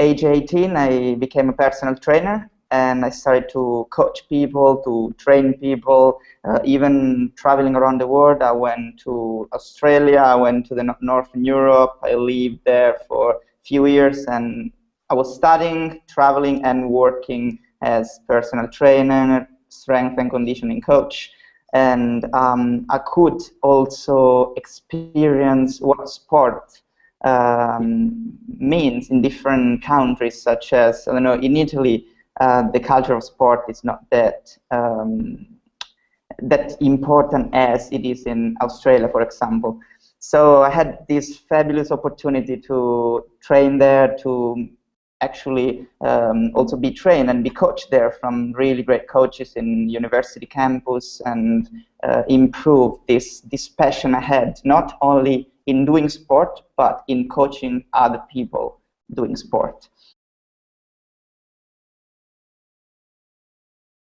age 18, I became a personal trainer and I started to coach people, to train people, uh, even traveling around the world. I went to Australia, I went to the Northern Europe, I lived there for a few years, and I was studying, traveling, and working as personal trainer, strength and conditioning coach. And um, I could also experience what sport um, means in different countries, such as, I don't know, in Italy, uh, the culture of sport is not that um, that important as it is in Australia, for example. So I had this fabulous opportunity to train there, to actually um, also be trained and be coached there from really great coaches in university campus and uh, improve this, this passion I had, not only in doing sport, but in coaching other people doing sport.